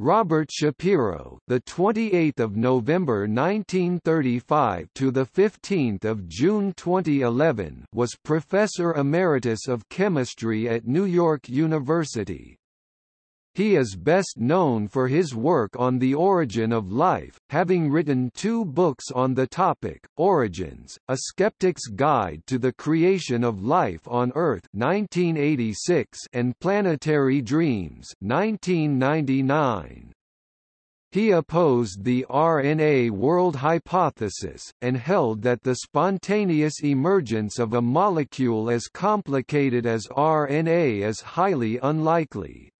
Robert Shapiro, the 28th of November 1935 to the 15th of June 2011, was professor emeritus of chemistry at New York University. He is best known for his work on the origin of life, having written two books on the topic, Origins, A Skeptic's Guide to the Creation of Life on Earth 1986 and Planetary Dreams 1999. He opposed the RNA world hypothesis, and held that the spontaneous emergence of a molecule as complicated as RNA is highly unlikely.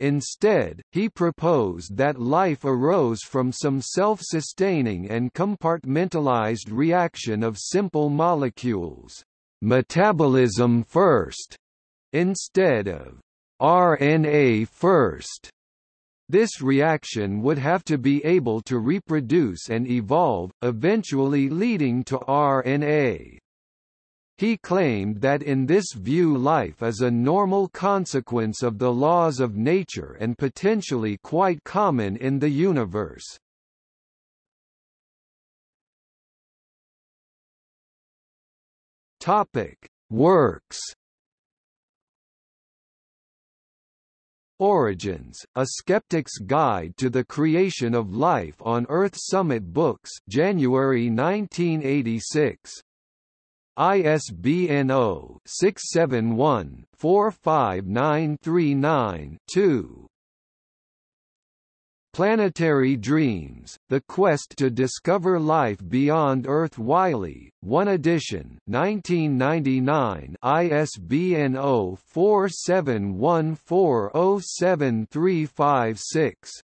Instead, he proposed that life arose from some self-sustaining and compartmentalized reaction of simple molecules, metabolism first, instead of RNA first. This reaction would have to be able to reproduce and evolve, eventually leading to RNA. He claimed that in this view life is a normal consequence of the laws of nature and potentially quite common in the universe. Topic: Works. Origins: A Skeptic's Guide to the Creation of Life on Earth Summit Books, January 1986. ISBN 0-671-45939-2. Planetary Dreams, The Quest to Discover Life Beyond Earth Wiley, 1 edition 1999 ISBN 0-471407356